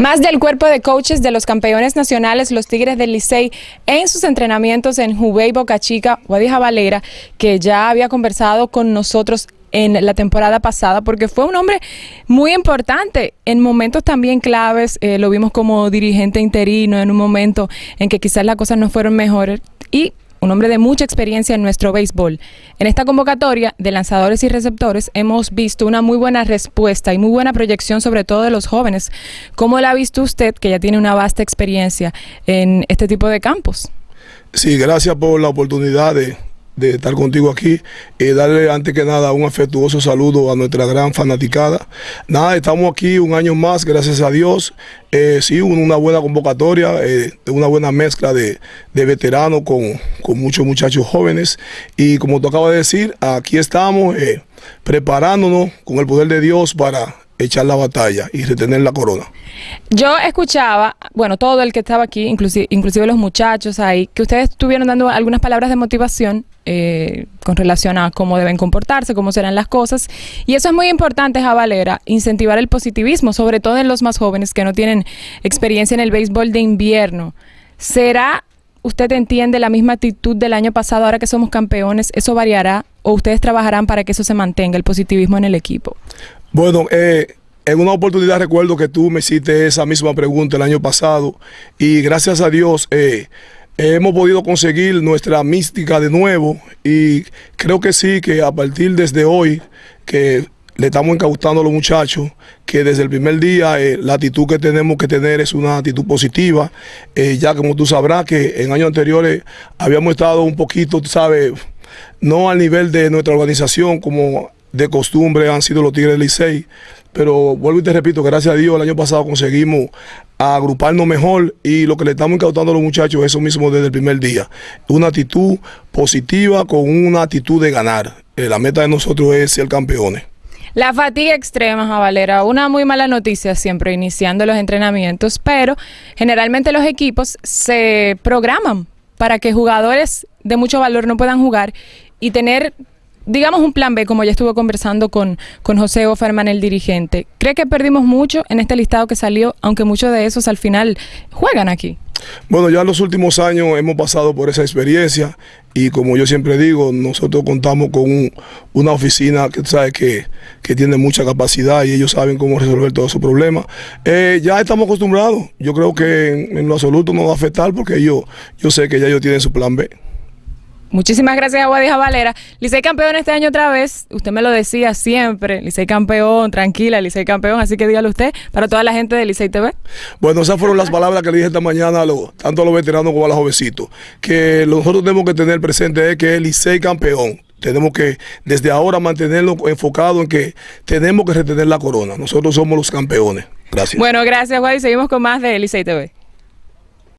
Más del cuerpo de coaches de los campeones nacionales, los Tigres del Licey, en sus entrenamientos en Jubei, Boca Chica, Guadija Valera, que ya había conversado con nosotros en la temporada pasada, porque fue un hombre muy importante en momentos también claves. Eh, lo vimos como dirigente interino en un momento en que quizás las cosas no fueron mejores. Y un hombre de mucha experiencia en nuestro béisbol. En esta convocatoria de lanzadores y receptores hemos visto una muy buena respuesta y muy buena proyección sobre todo de los jóvenes. ¿Cómo la ha visto usted que ya tiene una vasta experiencia en este tipo de campos? Sí, gracias por la oportunidad de, de estar contigo aquí y darle antes que nada un afectuoso saludo a nuestra gran fanaticada. Nada, estamos aquí un año más, gracias a Dios. Eh, sí, una buena convocatoria, eh, una buena mezcla de, veteranos con, muchos muchachos jóvenes. Y como tú acabas de decir, aquí estamos eh, preparándonos con el poder de Dios para echar la batalla y retener la corona. Yo escuchaba, bueno, todo el que estaba aquí, inclusive, inclusive los muchachos ahí, que ustedes estuvieron dando algunas palabras de motivación eh, con relación a cómo deben comportarse, cómo serán las cosas. Y eso es muy importante, Javalera, incentivar el positivismo, sobre todo en los más jóvenes que no tienen experiencia en el béisbol de invierno. ¿Será, usted entiende, la misma actitud del año pasado ahora que somos campeones? ¿Eso variará o ustedes trabajarán para que eso se mantenga, el positivismo en el equipo? Bueno, eh, en una oportunidad recuerdo que tú me hiciste esa misma pregunta el año pasado y gracias a Dios eh, hemos podido conseguir nuestra mística de nuevo y creo que sí, que a partir desde hoy que le estamos incautando a los muchachos que desde el primer día eh, la actitud que tenemos que tener es una actitud positiva, ya como tú sabrás que en años anteriores habíamos estado un poquito, sabes, no al nivel de nuestra organización como de costumbre han sido los Tigres del Licey. Pero vuelvo y te repito, gracias a Dios el año pasado conseguimos agruparnos mejor y lo que le estamos incautando a los muchachos es eso mismo desde el primer día. Una actitud positiva con una actitud de ganar. Eh, la meta de nosotros es ser campeones. La fatiga extrema, Javalera, una muy mala noticia siempre iniciando los entrenamientos, pero generalmente los equipos se programan para que jugadores de mucho valor no puedan jugar y tener digamos un plan B, como ya estuvo conversando con, con José Oferman, el dirigente. ¿Cree que perdimos mucho en este listado que salió, aunque muchos de esos al final juegan aquí? Bueno, ya en los últimos años hemos pasado por esa experiencia y como yo siempre digo, nosotros contamos con una oficina que, sabe, que, que, tiene mucha capacidad y ellos saben cómo resolver todos esos problemas. Eh, ya estamos acostumbrados. Yo creo que en, lo absoluto no va a afectar porque yo, yo sé que ya ellos tienen su plan B. Muchísimas gracias a Guadija Valera. Licey campeón este año otra vez. Usted me lo decía siempre. Licey campeón, tranquila, Licey campeón. Así que dígalo usted para toda la gente de Licey TV. Bueno, esas fueron las palabras que le dije esta mañana a tanto a los veteranos como a los jovencitos. Que nosotros tenemos que tener presente es que es Licey campeón. Tenemos que desde ahora mantenerlo enfocado en que tenemos que retener la corona. Nosotros somos los campeones. Gracias. Bueno, gracias, Guay. Seguimos con más de Licey TV.